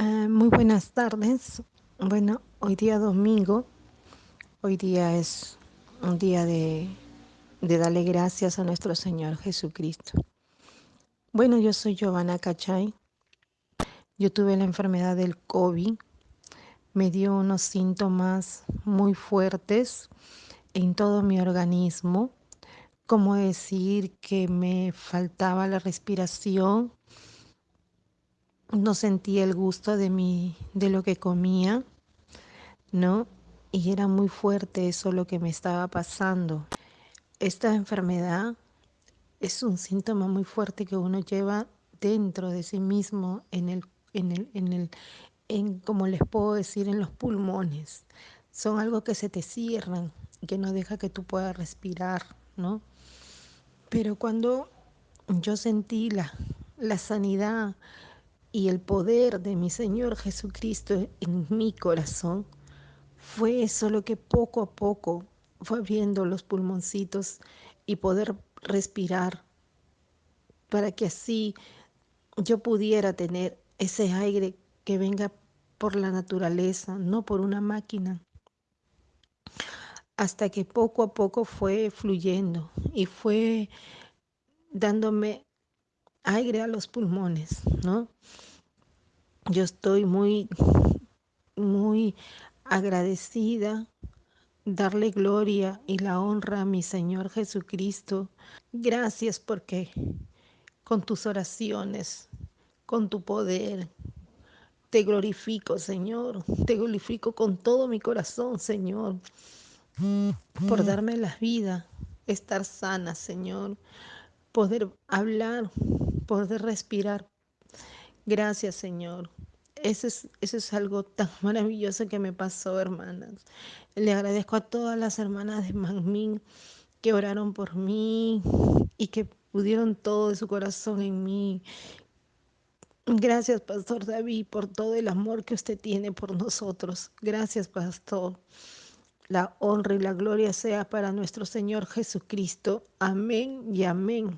Ah, muy buenas tardes. Bueno, hoy día domingo, hoy día es un día de, de darle gracias a nuestro Señor Jesucristo. Bueno, yo soy Giovanna Cachay. Yo tuve la enfermedad del COVID. Me dio unos síntomas muy fuertes en todo mi organismo, como decir que me faltaba la respiración, no sentía el gusto de, mi, de lo que comía, ¿no? Y era muy fuerte eso lo que me estaba pasando. Esta enfermedad es un síntoma muy fuerte que uno lleva dentro de sí mismo, en el, en el, en el, en, como les puedo decir, en los pulmones. Son algo que se te cierran, que no deja que tú puedas respirar, ¿no? Pero cuando yo sentí la, la sanidad, y el poder de mi Señor Jesucristo en mi corazón, fue eso lo que poco a poco fue abriendo los pulmoncitos y poder respirar para que así yo pudiera tener ese aire que venga por la naturaleza, no por una máquina. Hasta que poco a poco fue fluyendo y fue dándome aire a los pulmones, ¿no? Yo estoy muy, muy agradecida, darle gloria y la honra a mi Señor Jesucristo. Gracias porque con tus oraciones, con tu poder, te glorifico, Señor. Te glorifico con todo mi corazón, Señor, por darme la vida, estar sana, Señor, poder hablar, poder respirar. Gracias, Señor. Eso es, eso es algo tan maravilloso que me pasó, hermanas. Le agradezco a todas las hermanas de Manmin que oraron por mí y que pudieron todo de su corazón en mí. Gracias, Pastor David, por todo el amor que usted tiene por nosotros. Gracias, Pastor. La honra y la gloria sea para nuestro Señor Jesucristo. Amén y amén.